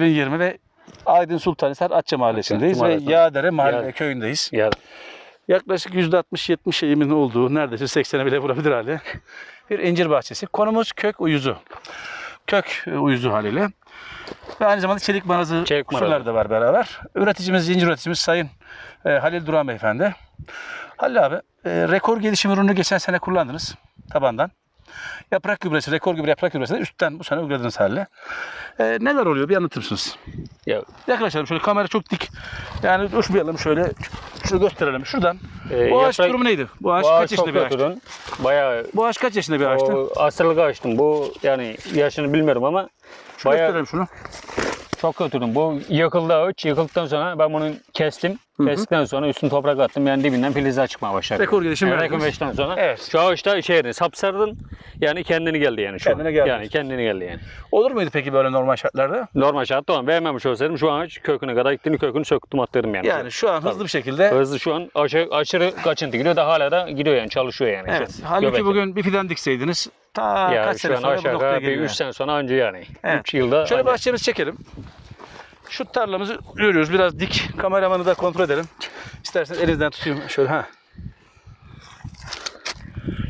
2020 ve Aydın Sultanhisar Atça Mahallesi'ndeyiz ve Mahallesi. Yağdere Mahalle Yağ- köyündeyiz. Ya Yaklaşık %60-70 eğimin olduğu, neredeyse 80'e bile vurabilir hali. Bir incir bahçesi. Konumuz kök uyuzu. Kök e, uyuzu haliyle. Ve aynı zamanda çelik marazı Çelik marazı. kusurlar da var beraber. Üreticimiz, incir üreticimiz Sayın e, Halil Duran Beyefendi. Halil abi, e, rekor gelişim ürünü geçen sene kullandınız tabandan. Yaprak gübresi, rekor gübre yaprak gübresi de üstten bu sene uyguladınız Halil'e. E, neler oluyor bir anlatır mısınız? ya Yaklaşalım şöyle kamera çok dik. Yani uçmayalım şöyle. Şunu gösterelim şuradan. e, Bu ağaç yaprak- durumu neydi? Bu ağaç kaç ağaç yaşında bir ağaçtı? kötüdün. Bayağı Bu ağaç kaç yaşında bir ağaçtı? o asırlık ağaçtım. Bu yani yaşını bilmiyorum ama Şunu bayağı gösterelim şunu. Çok kötüdüm. Bu yıkıldı ağaç. Yıkıldıktan sonra ben bunu kestim. Kestikten sonra üstüne toprak attım. Yani dibinden filizler çıkmaya başladı. Rekor gelişim yani rekor gelişimden sonra Evet. şu ağaçta şeydi sapsardın. Yani kendini geldi yani şu Kendine an. geldi. Yani kendini geldi yani. Olur muydu peki böyle normal şartlarda? Normal şartta olan beğenmemiş olsaydım şu ağaç köküne kadar gittiğini kökünü söktüm attırdım yani. Yani şu an hızlı bir şekilde. Hızlı şu an aşırı, aşırı kaçıntı gidiyor da hala da gidiyor yani çalışıyor yani. Evet. Halbuki Göbekte. bugün bir fidan dikseydiniz ta yani kaç sene sonra bu noktaya geliyor. 3 sene sonra anca yani. 3 Evet. yılda Şöyle bahçemizi çekelim. Şu tarlamızı görüyoruz. Biraz dik. Kameramanı da kontrol edelim. İsterseniz elinizden tutayım. Şöyle ha.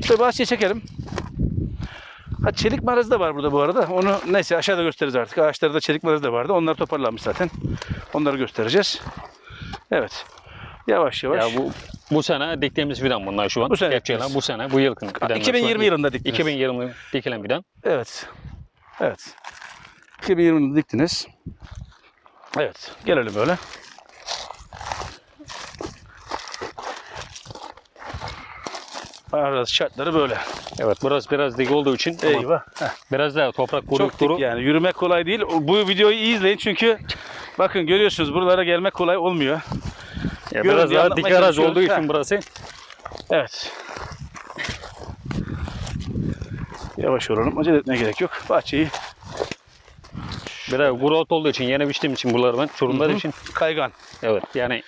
Şöyle bahçeyi çekelim. Ha çelik marazı da var burada bu arada. Onu neyse aşağıda gösteririz artık. Ağaçlarda çelik marazı da vardı. Onlar toparlanmış zaten. Onları göstereceğiz. Evet. Yavaş yavaş. Ya bu bu sene diktiğimiz fidan bunlar şu an. Bu sene bu sene bu yılın fidanlar. 2020 yılında diktiniz. 2020 dikilen fidan. Evet. Evet. 2020'de diktiniz. Evet. Gelelim böyle. Arası şartları böyle. Evet burası biraz dik olduğu için Eyvah. Biraz daha toprak kuru Çok kuru. yani. Yürümek kolay değil. Bu videoyu iyi izleyin çünkü bakın görüyorsunuz buralara gelmek kolay olmuyor. Ya Görün biraz daha dik çalışıyoruz. olduğu için Heh. burası. Evet. Yavaş olalım. Acele etmeye gerek yok. Bahçeyi Biraz kuru ot olduğu için yeni biçtiğim için buraları ben çorumlar için. kaygan. Evet yani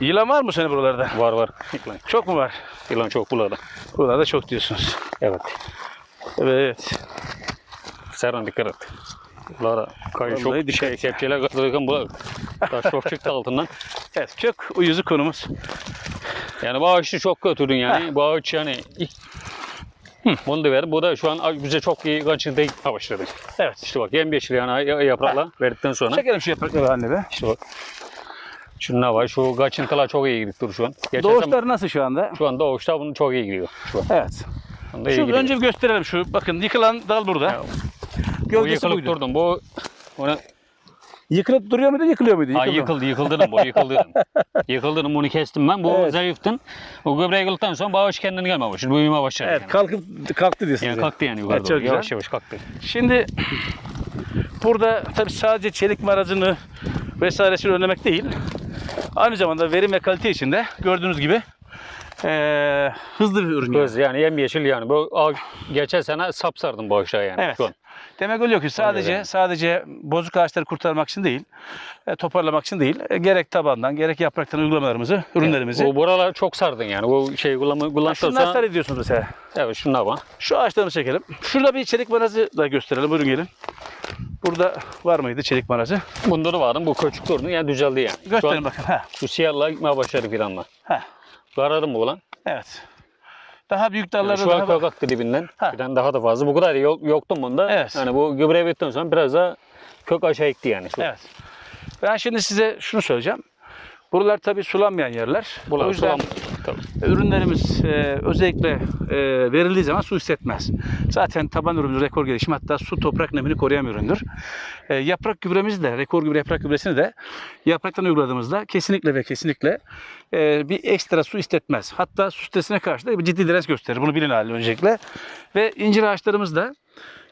Yılan var mı senin buralarda? var var. Yılan, Çok mu var? yılan çok buralarda. Buralarda çok diyorsunuz. Evet. Evet. Serhan dikkat et. Buralara kayın çok şey, kepçeler katılırken bu taş çok çıktı altından. Evet kök uyuzu konumuz. Yani bu ağaçı çok kötüydün yani. Bu ağaç yani ilk bunu da ver. Bu da şu an bize çok iyi kaçırdı başladı. Evet. İşte bak yemyeşil yani ya- yaprakla verdikten sonra. Çekelim şu yaprakları anne be. İşte bak. Şunlar var. Şu kaçıntılar çok iyi gidiyor şu an. Geçen Doğuşlar nasıl şu anda? Şu anda doğuşta bunu çok iyi gidiyor. Şu an. Evet. Şu önce bir gösterelim şu. Bakın yıkılan dal burada. Ya, bu yıkılıp buydu. durdum. Bu ona Yıkılıp duruyor muydu, yıkılıyor muydu? Ay Yıkıldı. yıkıldı, yıkıldı bu, yıkıldı. yıkıldı bunu kestim ben. Bu Evet. zayıftın. O gübre yıkıldıktan sonra bağış kendini gelmeye başladı. Büyümeye başladı. Evet, kalkıp kalktı diyorsunuz. Yani yani. kalktı yani yukarı Evet, çok doğru. güzel. Yavaş yavaş kalktı. Şimdi burada tabii sadece çelik marazını vesairesini önlemek değil. Aynı zamanda verim ve kalite içinde gördüğünüz gibi eee, hızlı bir ürün. Göz yani yemyeşil yani. Bu geçen sene sapsardım bu ağaçlara yani. Evet. Şu an. Demek oluyor ki sadece yani. sadece bozuk ağaçları kurtarmak için değil, e, toparlamak için değil, e, gerek tabandan gerek yapraktan uygulamalarımızı, ürünlerimizi. Bu buralar çok sardın yani. Bu şey kullanma, Ha, kullandıktan Şunlar sarı diyorsunuz mesela. Evet şunlar var. Şu ağaçlarını çekelim. Şurada bir çelik marazı da gösterelim. Buyurun gelin. Burada var mıydı çelik marazı? Bunda da vardı. Bu küçük durdu yani düzeldi yani. Gösterin bakın. Ha. şu siyahlar gitmeye başladı fidanlar. Ha. Kararım bu lan. Evet. Daha büyük Yani dallarda şu an daha kök aktı dibinden. Ha. Fidan daha da fazla. Bu kadar yok, yoktu bunda. Evet. Yani bu gübre bittikten sonra biraz daha kök aşağı ekti yani. Şu. Evet. Ben şimdi size şunu söyleyeceğim. Buralar tabii sulanmayan yerler. O yüzden sulam. Tabii. ürünlerimiz e, özellikle e, verildiği zaman su hissetmez. Zaten taban ürünümüz rekor gelişim hatta su toprak nemini koruyan bir üründür. E, yaprak gübremizi de rekor gübre yaprak gübresini de yapraktan uyguladığımızda kesinlikle ve kesinlikle e, bir ekstra su istetmez. Hatta su stresine karşı da bir ciddi direnç gösterir. Bunu bilin halde öncelikle. Ve incir ağaçlarımız da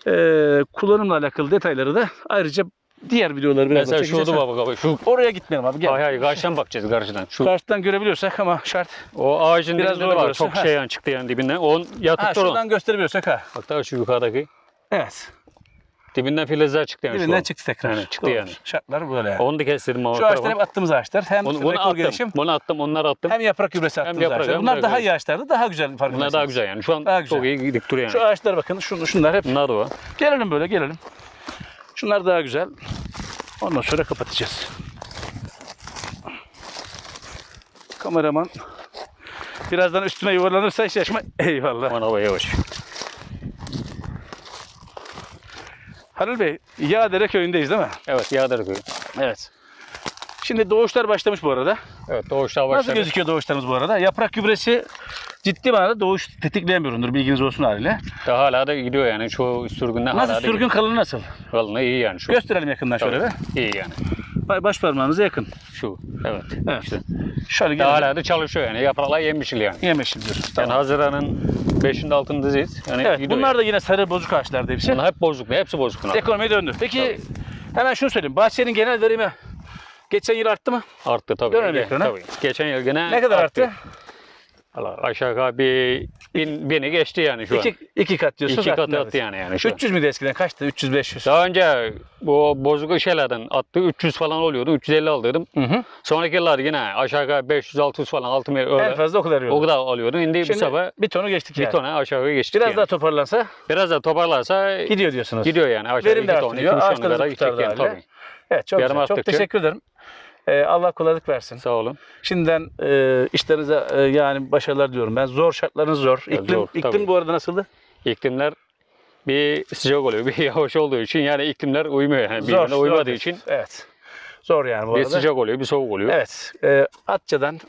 e, kullanımla alakalı detayları da ayrıca diğer videoları biraz Mesela şu çekeceğiz. da baba baba. Şu Oraya gitmeyelim abi gel. Hayır hayır karşıdan bakacağız karşıdan. Şu Karşıdan görebiliyorsak ama şart. o ağacın Biraz dibinde var. Çok Ha. şey yani çıktı yani dibinden. Onun yatıp Ha, şuradan gösterebiliyorsak ha. Bak daha şu yukarıdaki. Evet. Dibinden filizler çıktı yani şu Dibinden çıktı tekrar. Yani çıktı Doğru. yani. Şartlar böyle yani. Onu da kestirdim ama. Şu ağaçlar hep attığımız ağaçlar. Hem Bunu, bunu attım. gelişim Bunu attım. Onları attım. hem yaprak gübresi attığımız yaprak, ağaçlar. Bunlar daha iyi ağaçlardı. Daha güzel farkındaysanız. Bunlar daha güzel yani. Şu an Daha güzel. çok iyi dik duruyor Şu yani. ağaçlar bakın. Şun, şunlar hep. Bunlar da var. Gelelim böyle gelelim. Şunlar daha güzel. Ondan sonra kapatacağız. Kameraman birazdan üstüme yuvarlanırsa hiç yaşma. Eyvallah. Aman hava yavaş. Halil Bey, Yağdere köyündeyiz değil mi? Evet Yağdır köyü. Evet. Şimdi doğuşlar başlamış bu arada. Evet doğuşlar Nasıl başladı. gözüküyor doğuşlarımız bu arada? Yaprak gübresi ciddi manada doğuş tetikleyemiyorumdur bilginiz olsun haliyle. Daha hala da gidiyor yani. Çoğu sürgünde hala Nasıl da sürgün kalını nasıl? gidiyor. Kalını iyi yani şu. Gösterelim yakından şöyle Tabii, bir. İyi yani. Ba- Baş parmağınıza yakın. Şu. Evet. Evet. İşte. Şöyle Daha gelelim. hala da çalışıyor yani. Yapraklar yemişil yani. Yemişim diyorsunuz. Yani Tamam. Haziran'ın 5'inde altındayız. Yani Evet gidiyor. bunlar da yine sarı bozuk ağaçlardı hepsi. Bunlar hep bozuk. Hepsi bozuk. bunlar. Ekonomiye döndü. Peki hemen şunu söyleyeyim. Bahçenin genel verimi geçen yıl arttı mı? Arttı tabii. Dönelim Ge- ekrana. tabii. Geçen yıl gene Ne kadar arttı? Allah aşağı yukarı bir bin, bini geçti yani şu an. İki, iki kat diyorsun. İki katı attı yani. yani şu an. 300 müydü eskiden? Kaçtı? 300-500. Daha önce bu bozuk şeylerden attı 300 falan oluyordu. 350 alıyordum. Hı hı. Sonraki yıllar yine aşağı yukarı 500-600 falan altı öyle. En fazla o kadar o yoldu. kadar alıyordum. Şimdi, bu Şimdi sefer bir tonu geçtik bir yani. tona aşağı yukarı geçtik Biraz yani. daha toparlansa Biraz da toparlarsa gidiyor diyorsunuz. gidiyor yani. Aşağı Verim de artırıyor, ağaçlarınızı kurtardı yani tabii. Evet çok Yarım güzel. Çok teşekkür ederim. Ee, Allah kolaylık versin. Sağ olun. Şimdiden e, işlerinize e, yani başarılar diliyorum. Ben zor şartlarınız zor. İklim, zor, iklim tabii. bu arada nasıldı? İklimler bir sıcak oluyor, bir yavaş olduğu için yani iklimler uymuyor yani zor. birbirine zor uymadığı diyorsun. için Evet. Zor yani bu bir arada. sıcak oluyor, bir soğuk oluyor. Evet. E, Atça'dan